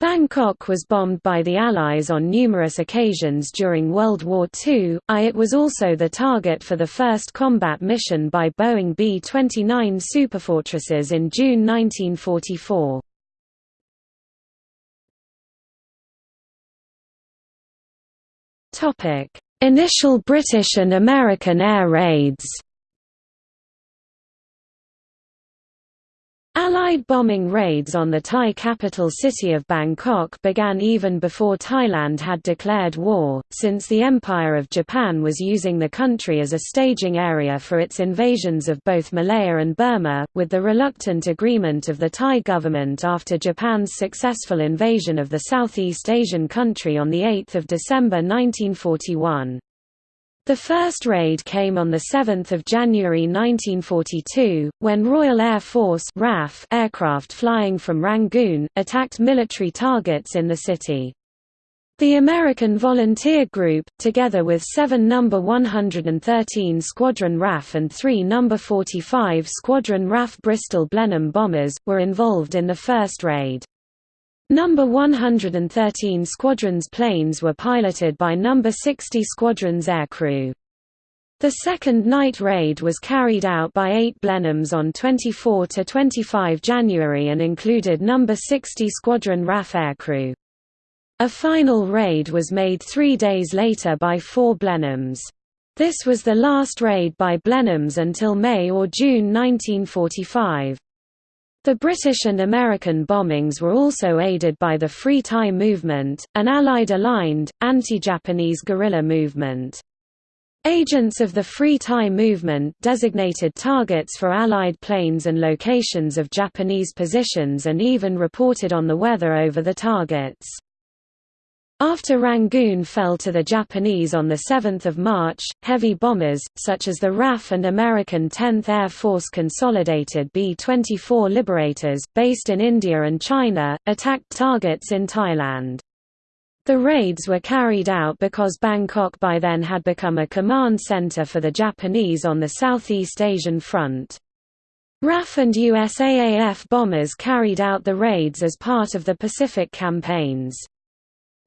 Bangkok was bombed by the Allies on numerous occasions during World War II, I it was also the target for the first combat mission by Boeing B-29 Superfortresses in June 1944. Initial British and American air raids Allied bombing raids on the Thai capital city of Bangkok began even before Thailand had declared war, since the Empire of Japan was using the country as a staging area for its invasions of both Malaya and Burma, with the reluctant agreement of the Thai government after Japan's successful invasion of the Southeast Asian country on 8 December 1941. The first raid came on 7 January 1942, when Royal Air Force RAF aircraft flying from Rangoon, attacked military targets in the city. The American Volunteer Group, together with 7 No. 113 Squadron RAF and 3 No. 45 Squadron RAF Bristol Blenheim bombers, were involved in the first raid. Number 113 Squadron's planes were piloted by Number 60 Squadron's aircrew. The second night raid was carried out by eight Blenheims on 24–25 January and included Number 60 Squadron RAF aircrew. A final raid was made three days later by four Blenheims. This was the last raid by Blenheims until May or June 1945. The British and American bombings were also aided by the Free Thai movement, an Allied aligned, anti-Japanese guerrilla movement. Agents of the Free Thai movement designated targets for Allied planes and locations of Japanese positions and even reported on the weather over the targets. After Rangoon fell to the Japanese on 7 March, heavy bombers, such as the RAF and American 10th Air Force Consolidated B-24 Liberators, based in India and China, attacked targets in Thailand. The raids were carried out because Bangkok by then had become a command center for the Japanese on the Southeast Asian front. RAF and USAAF bombers carried out the raids as part of the Pacific campaigns.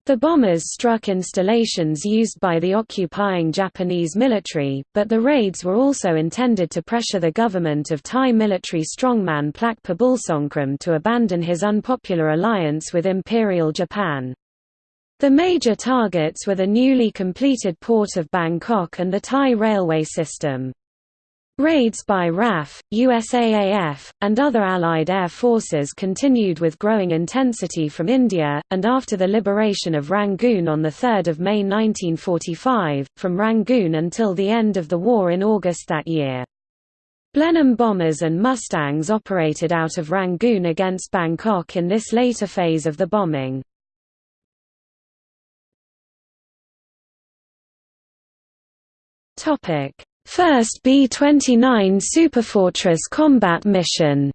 The bombers struck installations used by the occupying Japanese military, but the raids were also intended to pressure the government of Thai military strongman Plaek Phibunsongkhram to abandon his unpopular alliance with Imperial Japan. The major targets were the newly completed port of Bangkok and the Thai railway system. Raids by RAF, USAAF, and other Allied air forces continued with growing intensity from India, and after the liberation of Rangoon on 3 May 1945, from Rangoon until the end of the war in August that year. Blenheim bombers and Mustangs operated out of Rangoon against Bangkok in this later phase of the bombing. Topic First B-29 Superfortress combat mission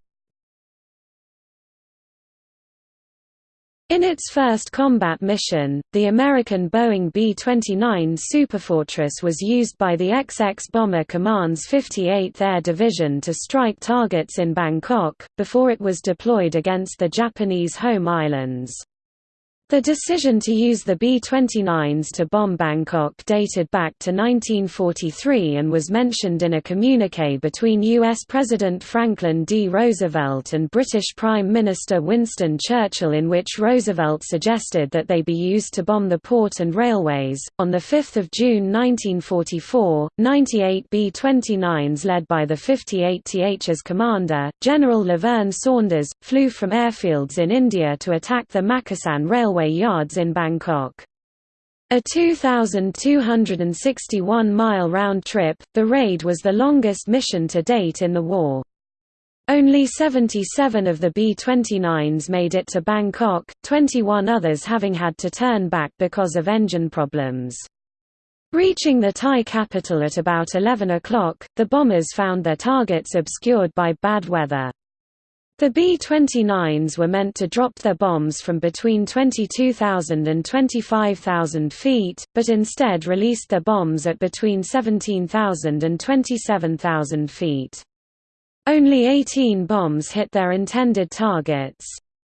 In its first combat mission, the American Boeing B-29 Superfortress was used by the XX Bomber Command's 58th Air Division to strike targets in Bangkok, before it was deployed against the Japanese home islands. The decision to use the B-29s to bomb Bangkok dated back to 1943 and was mentioned in a communiqué between U.S. President Franklin D. Roosevelt and British Prime Minister Winston Churchill in which Roosevelt suggested that they be used to bomb the port and railways. On 5 June 1944, 98 B-29s led by the 58th as commander, General Laverne Saunders, flew from airfields in India to attack the Makkasan Railway railway yards in Bangkok. A 2,261-mile round trip, the raid was the longest mission to date in the war. Only 77 of the B-29s made it to Bangkok, 21 others having had to turn back because of engine problems. Reaching the Thai capital at about 11 o'clock, the bombers found their targets obscured by bad weather. The B-29s were meant to drop their bombs from between 22,000 and 25,000 feet, but instead released their bombs at between 17,000 and 27,000 feet. Only 18 bombs hit their intended targets.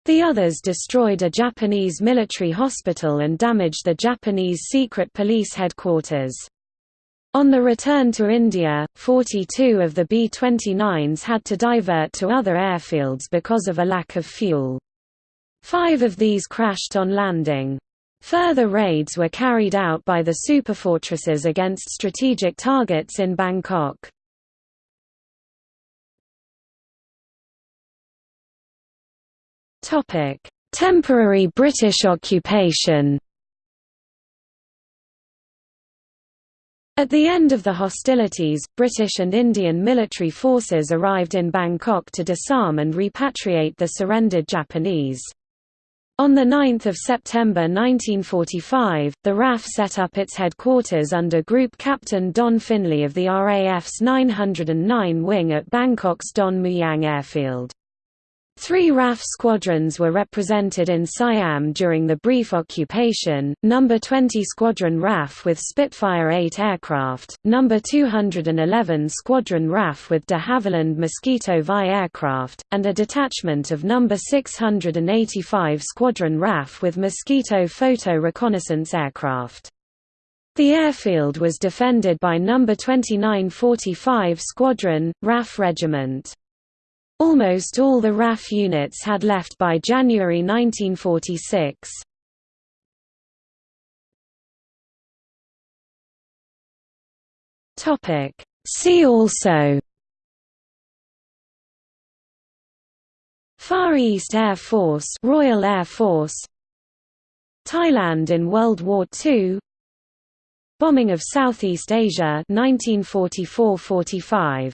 The others destroyed a Japanese military hospital and damaged the Japanese secret police headquarters. On the return to India, 42 of the B-29s had to divert to other airfields because of a lack of fuel. Five of these crashed on landing. Further raids were carried out by the superfortresses against strategic targets in Bangkok. Temporary British occupation At the end of the hostilities, British and Indian military forces arrived in Bangkok to disarm and repatriate the surrendered Japanese. On 9 September 1945, the RAF set up its headquarters under Group Captain Don Finlay of the RAF's 909 wing at Bangkok's Don Mueang airfield. Three RAF squadrons were represented in Siam during the brief occupation, No. 20 Squadron RAF with Spitfire 8 aircraft, No. 211 Squadron RAF with de Havilland Mosquito Vi aircraft, and a detachment of No. 685 Squadron RAF with Mosquito Photo Reconnaissance aircraft. The airfield was defended by No. 2945 Squadron, RAF Regiment. Almost all the RAF units had left by January 1946. See also. Far East Air Force Royal Air Force. Thailand in World War II Bombing of Southeast Asia 1944–45